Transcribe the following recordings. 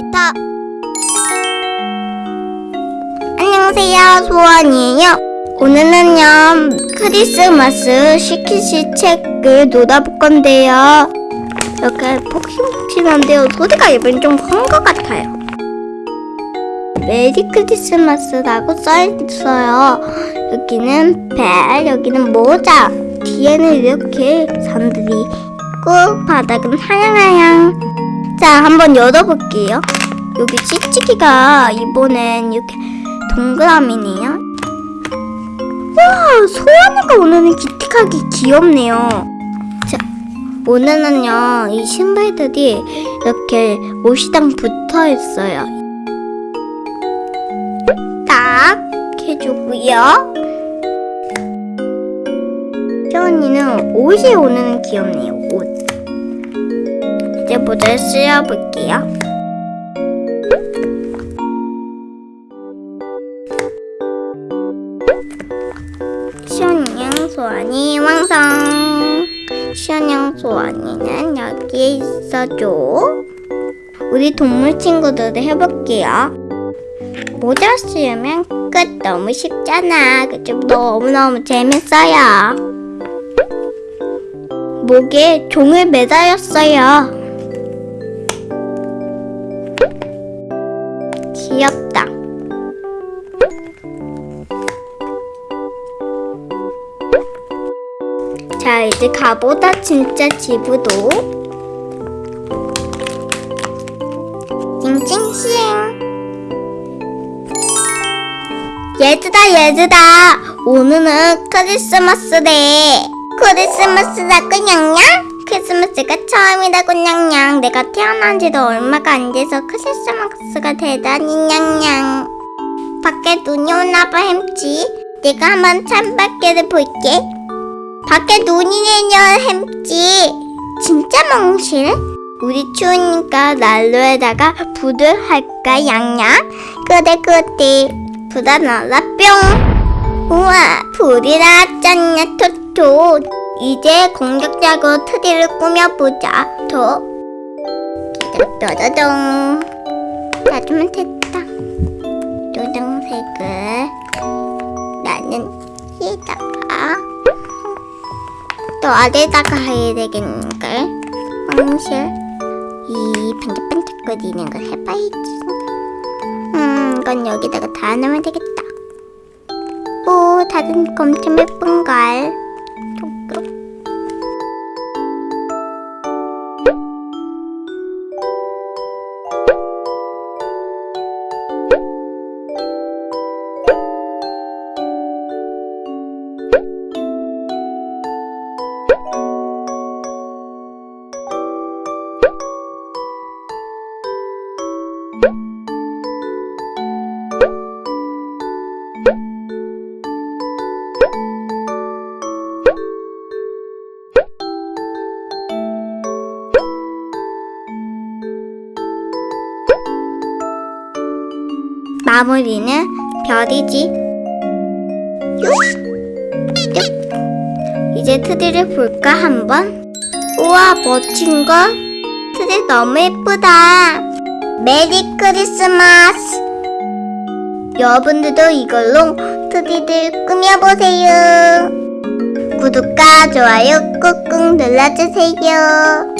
놀이터 안녕하세요. 소원이에요. 오늘은요 크리스마스 시키시 책을 놀아볼 건데요. 이렇게 폭신폭신한데요. 소리가 이번엔 좀큰 것 같아요. 메리 크리스마스라고 써있어요. 여기는 벨 여기는 모자. 뒤에는 이렇게 산들이 있고 바닥은 하양하양 자, 한번 열어볼게요. 여기 찌찌기가 이번엔 이렇게 동그라미네요. 와, 소원이가 오늘은 기특하게 귀엽네요. 자, 오늘은요, 이 신발들이 이렇게 옷이랑 붙어 있어요. 딱 해주고요. 소원이는 옷이 오늘은 귀엽네요, 옷. 이제 모자를 씌워볼게요. 소환이 완성. 시원양 소환이는 여기에 있어줘. 우리 동물 친구들도 해볼게요. 모자 씌우면 끝 너무 쉽잖아. 그죠? 너무너무 재밌어요. 목에 종을 매달렸어요. 귀엽다. 자, 이제 가보다 진짜 집으로. 찡찡찡. 얘들아, 얘들아. 오늘은 크리스마스래. 크리스마스라고 냥냥? 크리스마스가 처음이라고 냥냥. 내가 태어난 지도 얼마가 안 돼서 크리스마스가 대단히 냥냥. 밖에 눈이 오나봐 햄찌. 내가 한번 창밖에를 볼게. 밖에 눈이 내려 햄찌. 진짜 멍실? 우리 추우니까 난로에다가 불을 할까 양양? 그래 그래. 불아 날라 뿅. 우와 불이 나왔잖냐 토토. 이제 공격적으로 트리를 꾸며보자. 더. 떠더동. 놔주면 됐다. 노동색을 나는 여기다가 또 아래다가 해야 되겠는걸? 황실 이 반짝반짝거리는 걸 해봐야지. 음, 이건 여기다가 다 넣으면 되겠다. 오, 다른 거 엄청 예쁜걸. 마무리는 별이지. 쭉. 이제 트리를 볼까 한번? 우와 멋진 걸? 트리 너무 예쁘다. 메리 크리스마스. 여러분들도 이걸로 트리를 꾸며보세요. 구독과 좋아요 꾹꾹 눌러주세요.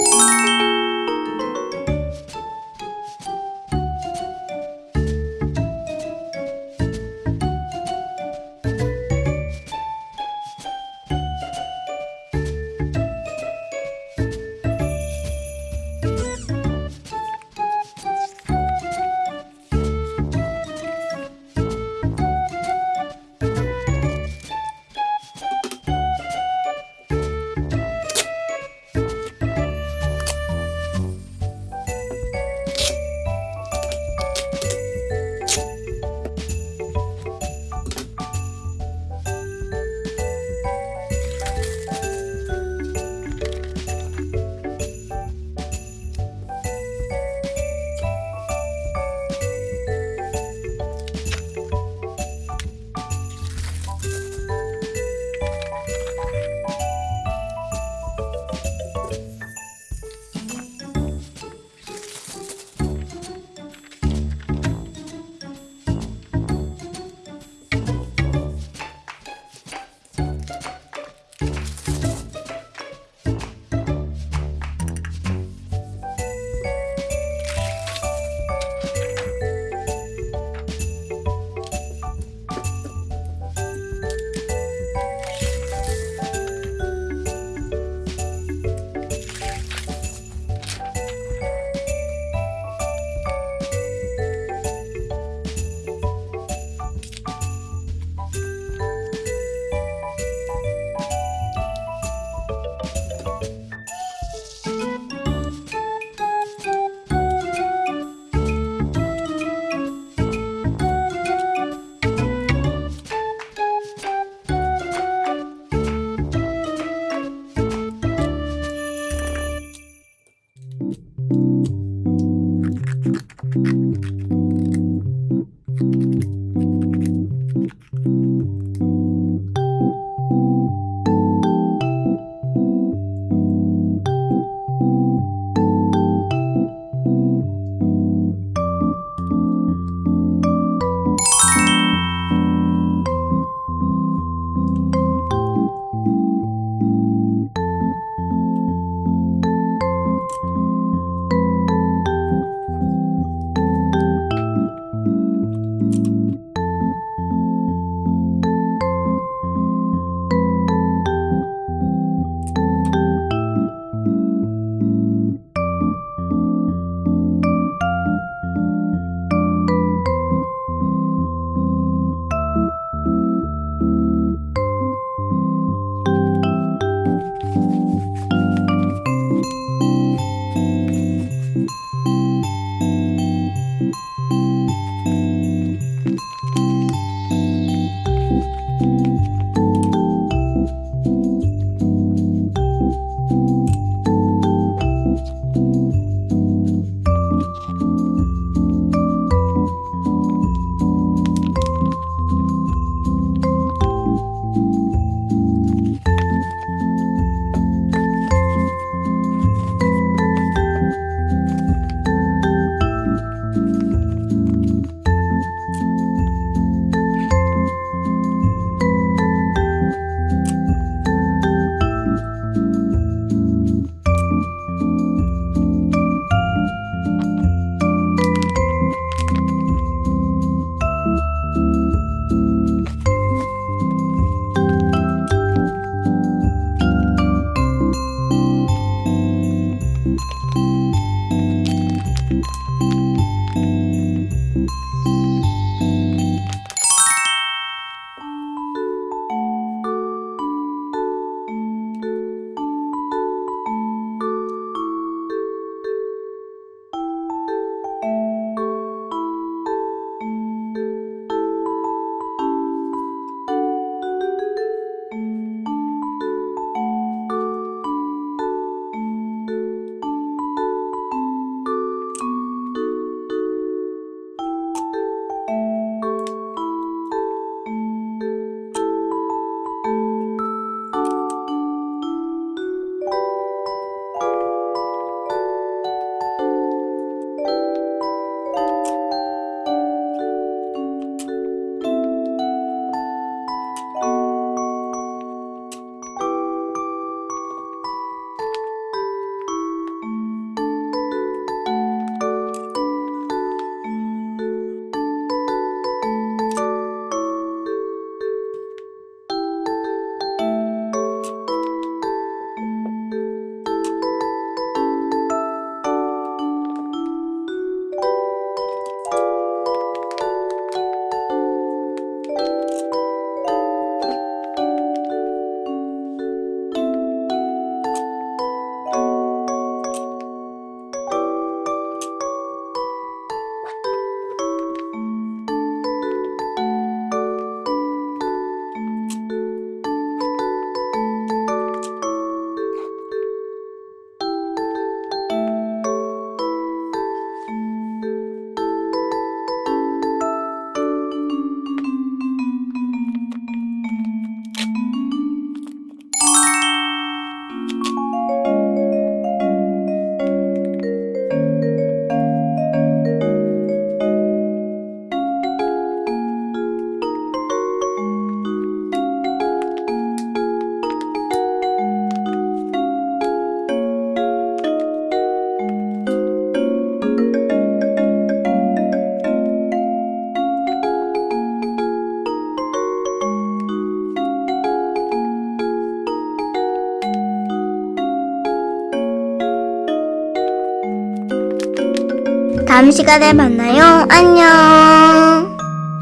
다음 시간에 만나요. 안녕.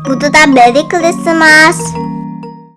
모두 다 메리 크리스마스.